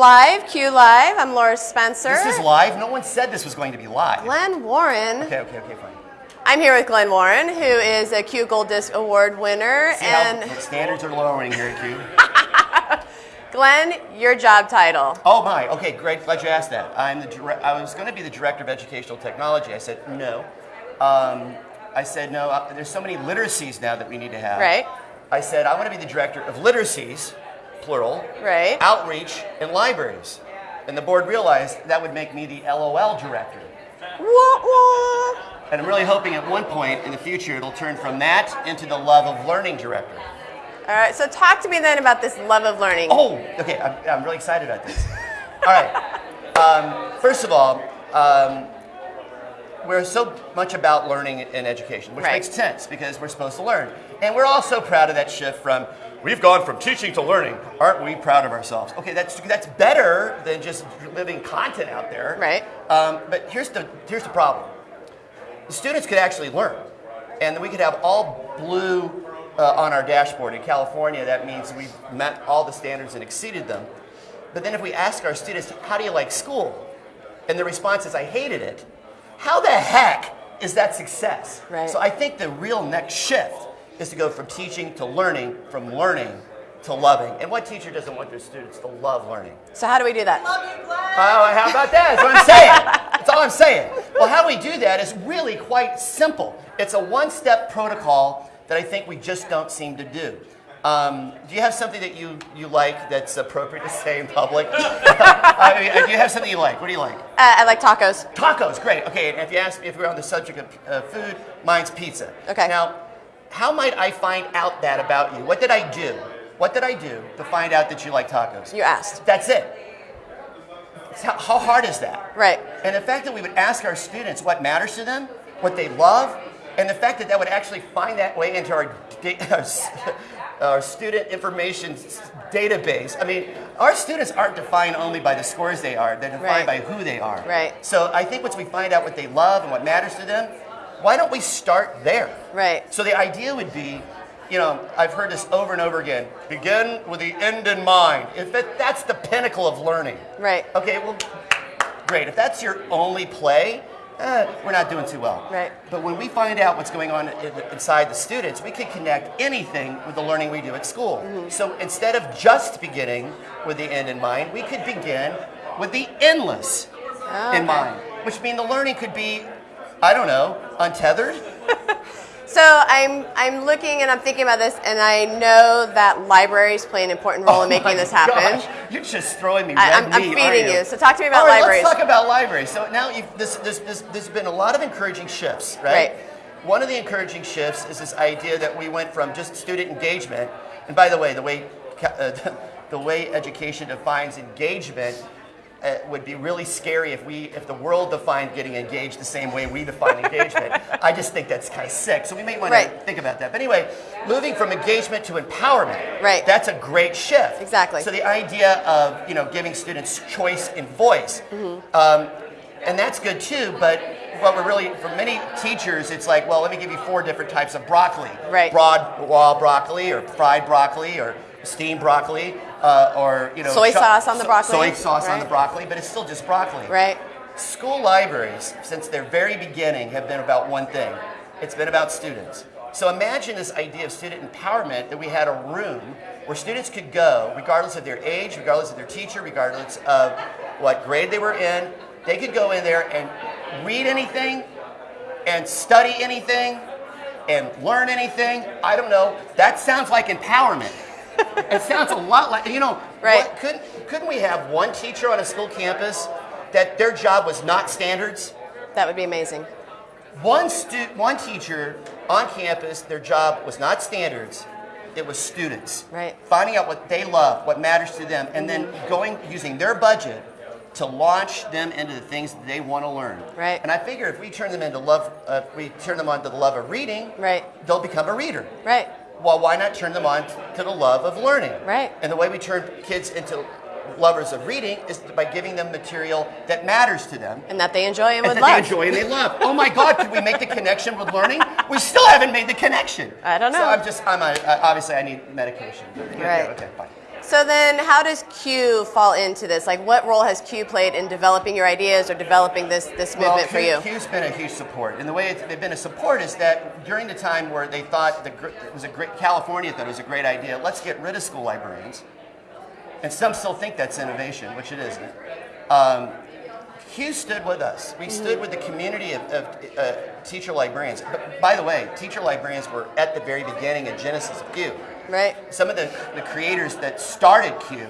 Live, CUE Live. I'm Laura Spencer. This is live. No one said this was going to be live. Glenn Warren. Okay, okay, okay, fine. I'm here with Glenn Warren, who is a CUE Gold Disc Award winner. See and how standards are lowering here at CUE. Glenn, your job title. Oh my. Okay, great. Glad you asked that. I'm the. Dire- I was going to be the director of educational technology. I said no. Um, I said no. Uh, there's so many literacies now that we need to have. Right. I said I want to be the director of literacies, plural. Right. Outreach and libraries. And the board realized that would make me the LOL director. Wah, wah. And I'm really hoping at one point in the future it'll turn from that into the love of learning director. All right, so talk to me then about this love of learning. Oh, okay. I'm, I'm really excited about this. All right. Um, first of all, um, we're so much about learning and education, which Right. makes sense because we're supposed to learn. And we're all so proud of that shift from we've gone from teaching to learning. Aren't we proud of ourselves? Okay, that's that's better than just living content out there. Right. Um, but here's the here's the problem. The students could actually learn, and we could have all blue uh, on our dashboard. In California, that means we've met all the standards and exceeded them. But then if we ask our students, how do you like school? And the response is, I hated it. How the heck is that success? Right. So I think the real next shift is to go from teaching to learning, from learning to loving. And what teacher doesn't want their students to love learning? So how do we do that? Oh, how about that? That's what I'm saying. That's all I'm saying. Well, how we do that is really quite simple. It's a one-step protocol that I think we just don't seem to do. Um, do you have something that you, you like that's appropriate to say in public? I mean, do you have something you like? What do you like? Uh, I like tacos. Tacos, great. Okay, and if you ask me if we're on the subject of uh, food, mine's pizza. Okay. Now, how might I find out that about you? What did I do? What did I do to find out that you like tacos? You asked. That's it. How, how hard is that? Right. And the fact that we would ask our students what matters to them, what they love, and the fact that that would actually find that way into our, our, our student information database. I mean, our students aren't defined only by the scores they are, they're defined Right. by who they are. Right. So I think once we find out what they love and what matters to them, why don't we start there? Right. So the idea would be, you know, I've heard this over and over again. Begin with the end in mind. If it, that's the pinnacle of learning. Right. Okay, well, great. If that's your only play, eh, we're not doing too well. Right. But when we find out what's going on in- inside the students, we can connect anything with the learning we do at school. Mm-hmm. So instead of just beginning with the end in mind, we could begin with the endless Oh, in okay. mind, which means the learning could be, I don't know, untethered. So I'm I'm looking and I'm thinking about this, and I know that libraries play an important role in Oh making my this happen. gosh, You're just throwing me I- I'm feeding aren't you. So talk to me about All right, libraries. Let's talk about libraries. So now you've, this, this, this, there's been a lot of encouraging shifts, right? Right. One of the encouraging shifts is this idea that we went from just student engagement, and by the way, the way uh, the way education defines engagement. Uh, would be really scary if we if the world defined getting engaged the same way we define engagement. I just think that's kind of sick. So we may want Right. to think about that. But anyway, moving from engagement to empowerment. Right. That's a great shift. Exactly. So the idea of you know giving students choice and voice, Mm-hmm. um, and that's good too. But what we're really for many teachers, it's like, well, let me give you four different types of broccoli. Right. Broad raw broccoli, or fried broccoli, or steamed broccoli, uh, or you know Soy sauce on the broccoli, Soy sauce on the broccoli, but it's still just broccoli. Right. School libraries, since their very beginning, have been about one thing. It's been about students. So imagine this idea of student empowerment that we had a room where students could go, regardless of their age, regardless of their teacher, regardless of what grade they were in, they could go in there and read anything and study anything and learn anything. I don't know. That sounds like empowerment. It sounds a lot like, you know, Right. what- couldn't, couldn't we have one teacher on a school campus that their job was not standards? That would be amazing. One, stu- one teacher on campus, their job was not standards, it was students. Right. Finding out what they love, what matters to them, and then going, using their budget to launch them into the things that they want to learn. Right. And I figure if we turn them into love, uh, if we turn them on to the love of reading, Right. they'll become a reader. Right. Well, why not turn them on to the love of learning? Right. And the way we turn kids into lovers of reading is by giving them material that matters to them And that they enjoy and and would that love. they enjoy and they love. Oh my God, could we make the connection with learning? We still haven't made the connection. I don't know. So. I'm just, I'm a, uh, obviously I need medication. Yeah, Right. Okay, fine. So then, how does CUE fall into this? Like, what role has CUE played in developing your ideas or developing this this movement for CUE, you? CUE's been a huge support, and the way it's, they've been a support is that during the time where they thought the, it was a great California thought it was a great idea. Let's get rid of school librarians, and some still think that's innovation, which it isn't. Um, CUE stood with us. We stood with the community of, of uh, teacher librarians. But by the way, teacher librarians were at the very beginning and genesis of CUE. Right. Some of the, the creators that started CUE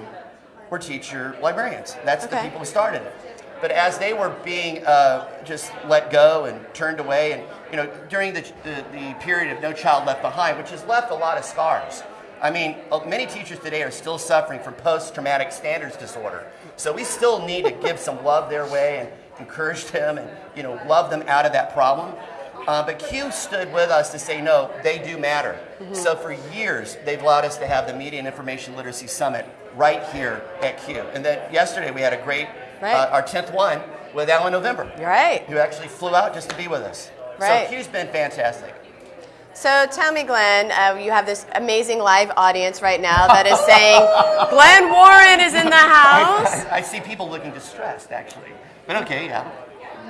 were teacher librarians. That's the people who started it. But as they were being uh, just let go and turned away, and you know, during the, the, the period of No Child Left Behind, which has left a lot of scars. I mean, uh, many teachers today are still suffering from post-traumatic standards disorder. So we still need to give some love their way and encourage them and you know love them out of that problem. Uh, but CUE stood with us to say, no, they do matter. So for years, they've allowed us to have the Media and Information Literacy Summit right here at CUE. And then yesterday we had a great, Right. uh, our 10th one with Alan November, Right. who actually flew out just to be with us. Right. So CUE's been fantastic. So tell me, Glenn, uh, you have this amazing live audience right now that is saying, Glenn Warren is in the house. I, I see people looking distressed, actually. But okay, yeah.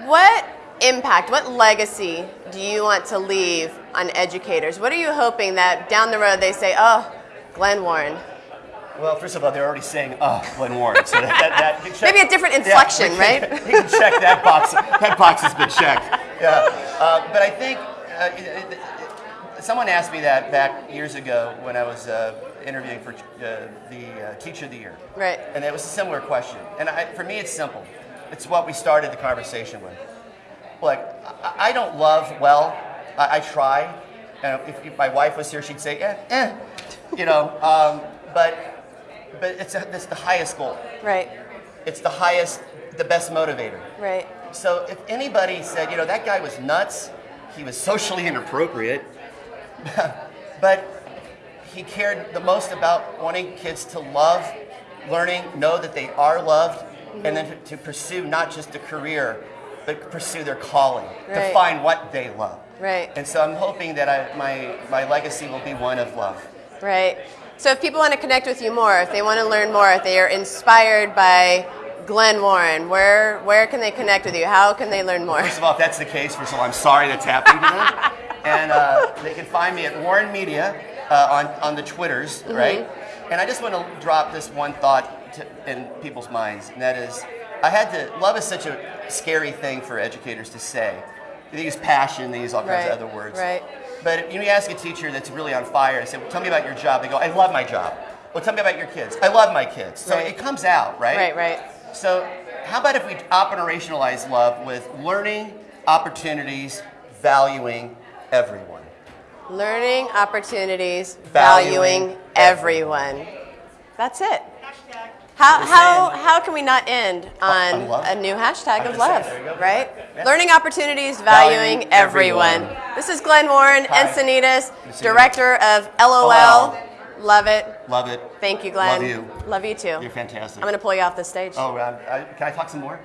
What impact, what legacy do you want to leave on educators? What are you hoping that down the road they say, oh, Glenn Warren? Well, first of all, they're already saying, "Oh, Glenn Warren." So that, that, that check- Maybe a different Yeah, inflection, we right? We can check that box. That box has been checked. Yeah, uh, but I think uh, someone asked me that back years ago when I was uh, interviewing for uh, the uh, Teacher of the Year, Right. and it was a similar question. And I, for me, it's simple. It's what we started the conversation with. Look, I, I don't love well. I, I try. And if, if my wife was here, she'd say, eh, eh. You know, um, but but it's, a, it's the highest goal. Right, It's the highest, the best motivator. right, So if anybody said, you know, that guy was nuts, he was socially inappropriate, but he cared the most about wanting kids to love learning, know that they are loved, and then to, to pursue not just a career, but pursue their calling, to find what they love. right, And so I'm hoping that I, my, my legacy will be one of love. right. So if people want to connect with you more, if they want to learn more, if they are inspired by Glenn Warren, where, where can they connect with you? How can they learn more? First of all, if that's the case, first of all, I'm sorry that's happening to them. and uh, they can find me at Warren Media uh, on, on the Twitters, right? And I just want to drop this one thought to, in people's minds, and that is I had to, love is such a scary thing for educators to say. They use passion, they use all kinds Right, of other words. right. But if you ask a teacher that's really on fire and say, well, tell me about your job, they go, I love my job. Well, tell me about your kids. I love my kids. So Right. it comes out, right? Right, right. So, how about if we operationalize love with learning, opportunities, valuing everyone? Learning opportunities, Valuing valuing, everyone. That's it. How, how, how can we not end on on a new hashtag of just saying, love, there you go. right? Yeah. Learning opportunities, Valuing valuing, everyone. everyone. This is Glenn Warren, Hi. Encinitas, Good to see you. director of LOL. LOL. Love it. Love it. Thank you, Glenn. Love you. Love you too. You're fantastic. I'm going to pull you off the stage. Oh, um, I, can I talk some more?